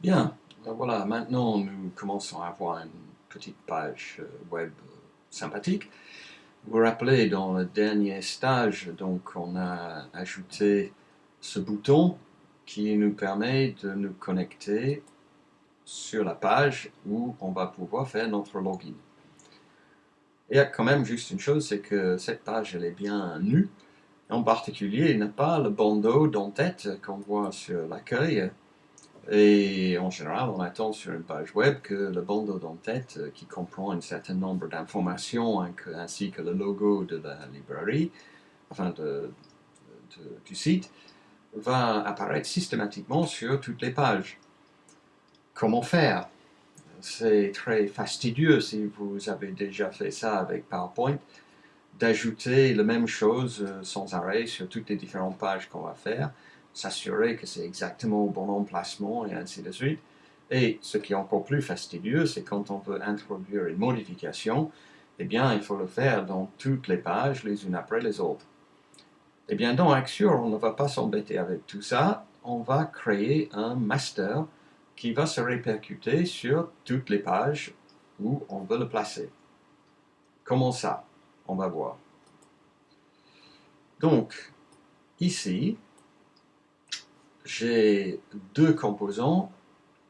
Bien, voilà, maintenant nous commençons à avoir une petite page euh, web sympathique. Vous vous rappelez, dans le dernier stage, donc on a ajouté ce bouton qui nous permet de nous connecter sur la page où on va pouvoir faire notre login. Il y a quand même juste une chose, c'est que cette page elle est bien nue. En particulier, il n'a pas le bandeau d'en-tête qu'on voit sur l'accueil. Et en général, on attend sur une page web que le bandeau d'en-tête, euh, qui comprend un certain nombre d'informations ainsi que le logo de la librairie, enfin du site, va apparaître systématiquement sur toutes les pages. Comment faire? C'est très fastidieux si vous avez déjà fait ça avec PowerPoint, d'ajouter la même chose euh, sans arrêt sur toutes les différentes pages qu'on va faire s'assurer que c'est exactement au bon emplacement et ainsi de suite. Et ce qui est encore plus fastidieux, c'est quand on veut introduire une modification, eh bien, il faut le faire dans toutes les pages, les unes après les autres. Eh bien, dans Axure, on ne va pas s'embêter avec tout ça. On va créer un master qui va se répercuter sur toutes les pages où on veut le placer. Comment ça? On va voir. Donc, ici, j'ai deux composants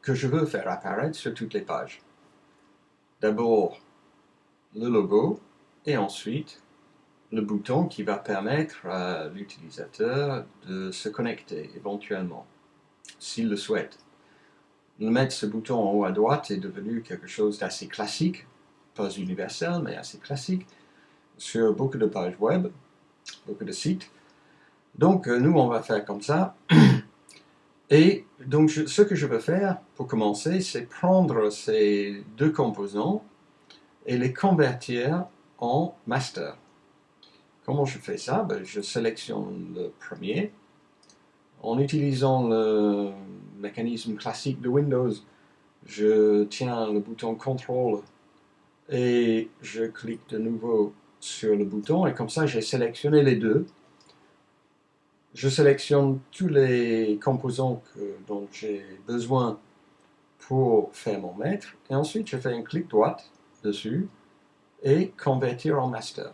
que je veux faire apparaître sur toutes les pages. D'abord, le logo et ensuite le bouton qui va permettre à l'utilisateur de se connecter éventuellement, s'il le souhaite. Mettre ce bouton en haut à droite est devenu quelque chose d'assez classique, pas universel, mais assez classique, sur beaucoup de pages web, beaucoup de sites. Donc, euh, nous, on va faire comme ça. Et donc, ce que je veux faire, pour commencer, c'est prendre ces deux composants et les convertir en master. Comment je fais ça? Ben, Je sélectionne le premier. En utilisant le mécanisme classique de Windows, je tiens le bouton CTRL et je clique de nouveau sur le bouton et comme ça j'ai sélectionné les deux je sélectionne tous les composants dont j'ai besoin pour faire mon maître, et ensuite je fais un clic droit dessus et convertir en master.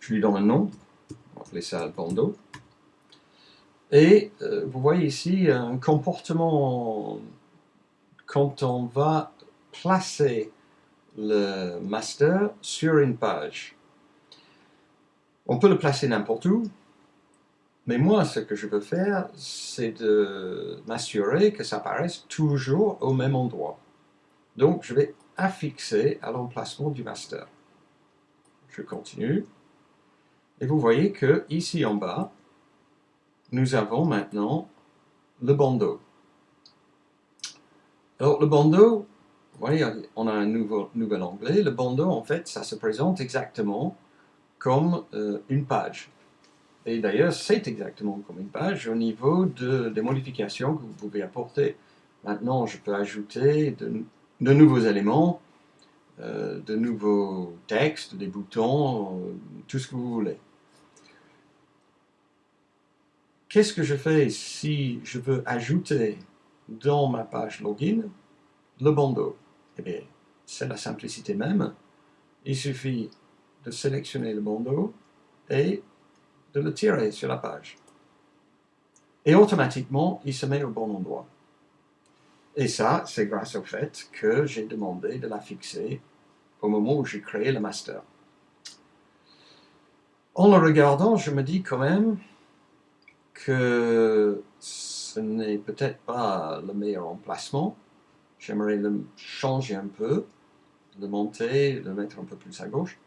Je lui donne un nom, on va appeler ça bandeau. Et euh, vous voyez ici un comportement quand on va placer le master sur une page. On peut le placer n'importe où, mais moi, ce que je veux faire, c'est de m'assurer que ça apparaisse toujours au même endroit. Donc, je vais affixer à l'emplacement du master. Je continue. Et vous voyez que ici en bas, nous avons maintenant le bandeau. Alors, le bandeau, vous voyez, on a un nouvel onglet. Le bandeau, en fait, ça se présente exactement comme euh, une page. Et d'ailleurs, c'est exactement comme une page au niveau de, des modifications que vous pouvez apporter. Maintenant, je peux ajouter de, nouveaux éléments, euh, de nouveaux textes, des boutons, euh, tout ce que vous voulez. Qu'est-ce que je fais si je veux ajouter dans ma page login le bandeau? Eh bien, c'est la simplicité même. Il suffit de sélectionner le bandeau et de le tirer sur la page. Et automatiquement, il se met au bon endroit. Et ça, c'est grâce au fait que j'ai demandé de la fixer au moment où j'ai créé le master. En le regardant, je me dis quand même que ce n'est peut-être pas le meilleur emplacement. J'aimerais le changer un peu, le monter, le mettre un peu plus à gauche.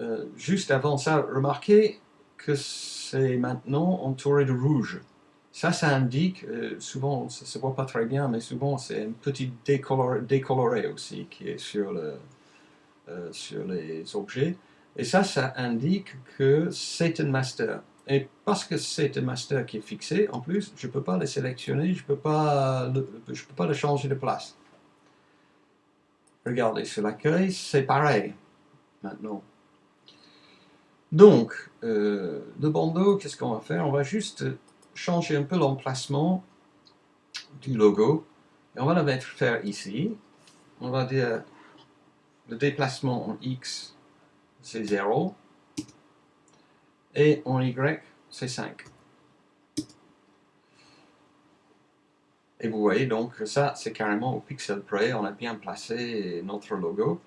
Euh, juste avant ça, remarquez que c'est maintenant entouré de rouge. Ça, ça indique, euh, souvent, ça ne se voit pas très bien, mais souvent c'est un petit décoloré, décoloré, aussi qui est euh, sur les objets. Et ça, ça indique que c'est un master. Et parce que c'est un master qui est fixé, en plus, je ne peux pas le sélectionner, je ne peux, peux pas le changer de place. Regardez, sur l'accueil, c'est pareil, maintenant. Donc, euh, le bandeau, qu'est-ce qu'on va faire? On va juste changer un peu l'emplacement du logo. Et on va le mettre faire ici. On va dire le déplacement en X, c'est 0. Et en Y, c'est 5. Et vous voyez donc que ça, c'est carrément au pixel près. On a bien placé notre logo.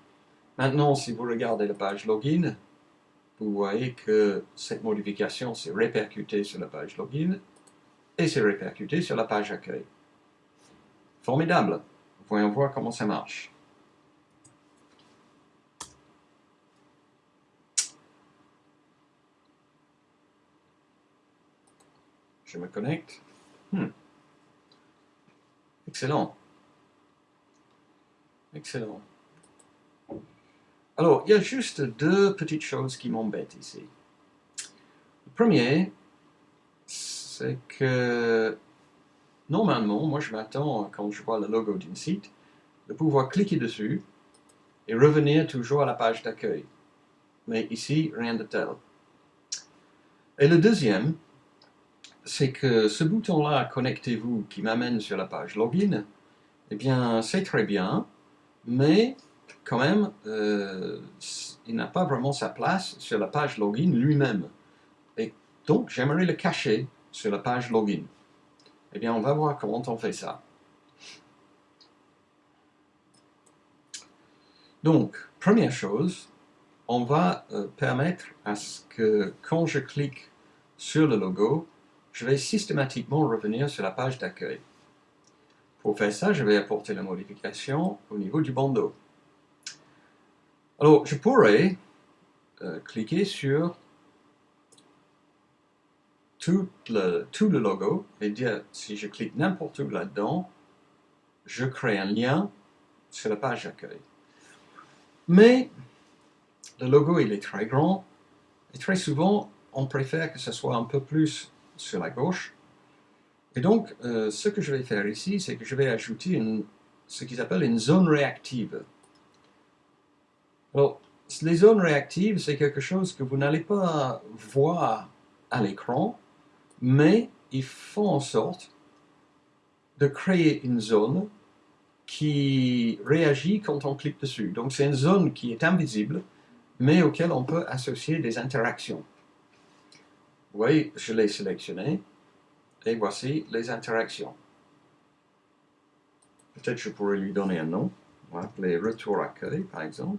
Maintenant, si vous regardez la page login, vous voyez que cette modification s'est répercutée sur la page login et s'est répercutée sur la page accueil. Formidable. Voyons voir comment ça marche. Je me connecte. Hmm. Excellent. Excellent. Alors, il y a juste deux petites choses qui m'embêtent ici. Le premier, c'est que normalement, moi je m'attends, quand je vois le logo d'un site, de pouvoir cliquer dessus et revenir toujours à la page d'accueil. Mais ici, rien de tel. Et le deuxième, c'est que ce bouton-là, connectez-vous, qui m'amène sur la page login, eh bien, c'est très bien, mais quand même, euh, il n'a pas vraiment sa place sur la page login lui-même. Et donc, j'aimerais le cacher sur la page login. Eh bien, on va voir comment on fait ça. Donc, première chose, on va euh, permettre à ce que quand je clique sur le logo, je vais systématiquement revenir sur la page d'accueil. Pour faire ça, je vais apporter la modification au niveau du bandeau. Alors, je pourrais euh, cliquer sur tout le, logo et dire, si je clique n'importe où là-dedans, je crée un lien sur la page d'accueil. Mais le logo, il est très grand et très souvent, on préfère que ce soit un peu plus sur la gauche. Et donc, euh, ce que je vais faire ici, c'est que je vais ajouter ce qu'ils appellent une zone réactive. Alors, les zones réactives, c'est quelque chose que vous n'allez pas voir à l'écran, mais ils font en sorte de créer une zone qui réagit quand on clique dessus. Donc c'est une zone qui est invisible, mais auquel on peut associer des interactions. Vous voyez, je l'ai sélectionné, et voici les interactions. Peut-être je pourrais lui donner un nom, on va appeler retour accueil par exemple.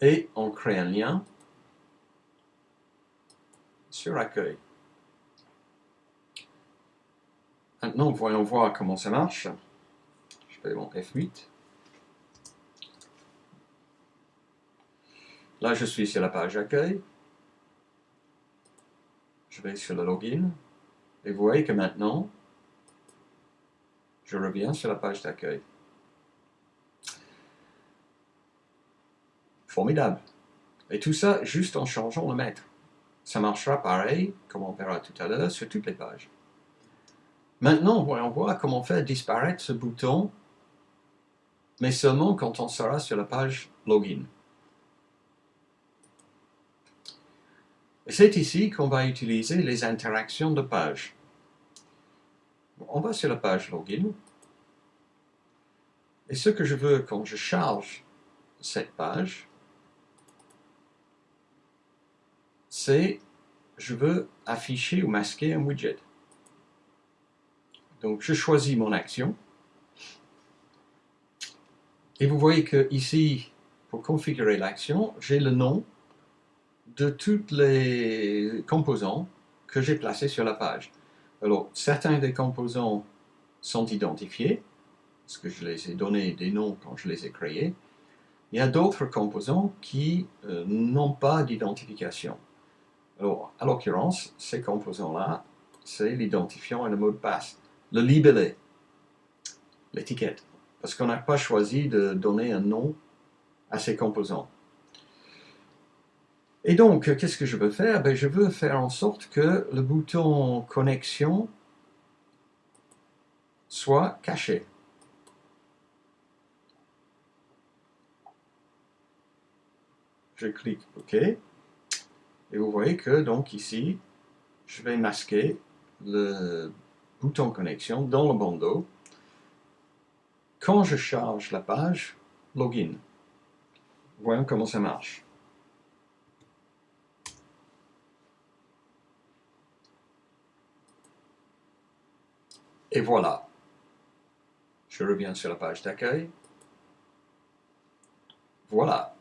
Et on crée un lien sur accueil. Maintenant, voyons voir comment ça marche. Je fais mon F8. Là, je suis sur la page accueil. Je vais sur le login. Et vous voyez que maintenant, je reviens sur la page d'accueil. Formidable. Et tout ça juste en changeant le maître. Ça marchera pareil, comme on verra tout à l'heure, sur toutes les pages. Maintenant, voyons voir comment faire disparaître ce bouton, mais seulement quand on sera sur la page Login. C'est ici qu'on va utiliser les interactions de page. On va sur la page Login. Et ce que je veux quand je charge cette page, c'est je veux afficher ou masquer un widget. Donc je choisis mon action. Et vous voyez que ici, pour configurer l'action, j'ai le nom de tous les composants que j'ai placés sur la page. Alors, certains des composants sont identifiés, parce que je les ai donnés des noms quand je les ai créés. Il y a d'autres composants qui euh, n'ont pas d'identification. Alors, à l'occurrence, ces composants-là, c'est l'identifiant et le mot de passe. Le libellé, l'étiquette, parce qu'on n'a pas choisi de donner un nom à ces composants. Et donc, qu'est-ce que je veux faire? Ben, Je veux faire en sorte que le bouton connexion soit caché. Je clique OK. Et vous voyez que donc ici, je vais masquer le bouton connexion dans le bandeau quand je charge la page login. Voyons comment ça marche. Et voilà. Je reviens sur la page d'accueil. Voilà.